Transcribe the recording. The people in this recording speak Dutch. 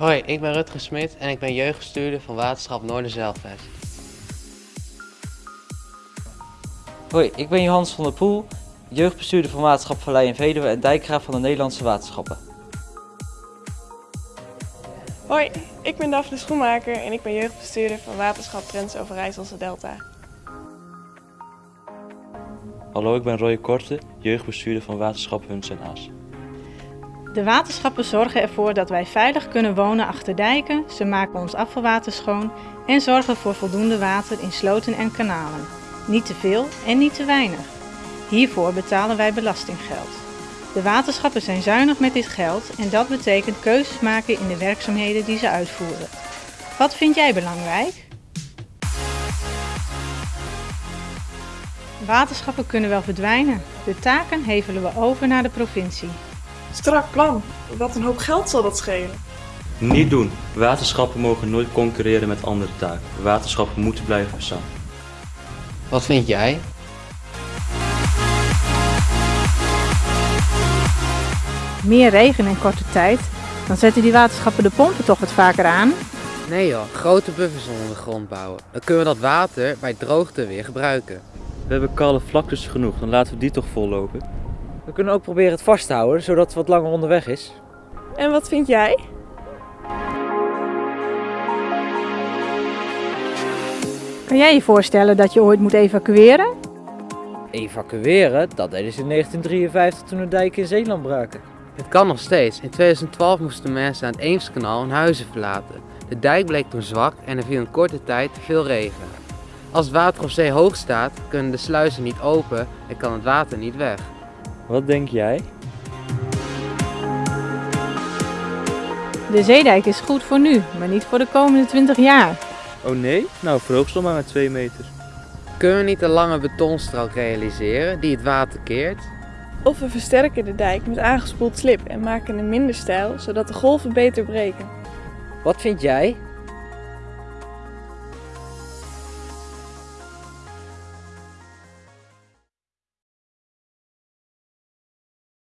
Hoi, ik ben Rutger Smit en ik ben jeugdbestuurder van Waterschap Noorderzeilvest. Hoi, ik ben Johannes van der Poel, jeugdbestuurder van Waterschap Vallei en Veluwe en dijkgraaf van de Nederlandse Waterschappen. Hoi, ik ben Daphne Schoenmaker en ik ben jeugdbestuurder van Waterschap Drents Overijsselse Delta. Hallo, ik ben Roy Korte, jeugdbestuurder van Waterschap Huns en Aas. De waterschappen zorgen ervoor dat wij veilig kunnen wonen achter dijken, ze maken ons afvalwater schoon en zorgen voor voldoende water in sloten en kanalen. Niet te veel en niet te weinig. Hiervoor betalen wij belastinggeld. De waterschappen zijn zuinig met dit geld en dat betekent keuzes maken in de werkzaamheden die ze uitvoeren. Wat vind jij belangrijk? Waterschappen kunnen wel verdwijnen. De taken hevelen we over naar de provincie. Strak plan. Wat een hoop geld zal dat schelen. Niet doen. Waterschappen mogen nooit concurreren met andere taken. Waterschappen moeten blijven bestaan. Wat vind jij? Meer regen in korte tijd, dan zetten die waterschappen de pompen toch wat vaker aan. Nee joh, grote buffers onder de grond bouwen. Dan kunnen we dat water bij droogte weer gebruiken. We hebben kale vlaktes genoeg, dan laten we die toch vollopen. We kunnen ook proberen het vast te houden, zodat het wat langer onderweg is. En wat vind jij? Kan jij je voorstellen dat je ooit moet evacueren? Evacueren, dat deden ze in 1953 toen de dijken in Zeeland braken. Het kan nog steeds. In 2012 moesten mensen aan het Eemskanaal hun huizen verlaten. De dijk bleek toen zwak en er viel in korte tijd te veel regen. Als het water op zee hoog staat, kunnen de sluizen niet open en kan het water niet weg. Wat denk jij? De zeedijk is goed voor nu, maar niet voor de komende 20 jaar. Oh nee? Nou, verhoog ze maar met 2 meter. Kunnen we niet een lange betonstrook realiseren die het water keert? Of we versterken de dijk met aangespoeld slip en maken hem minder steil, zodat de golven beter breken. Wat vind jij?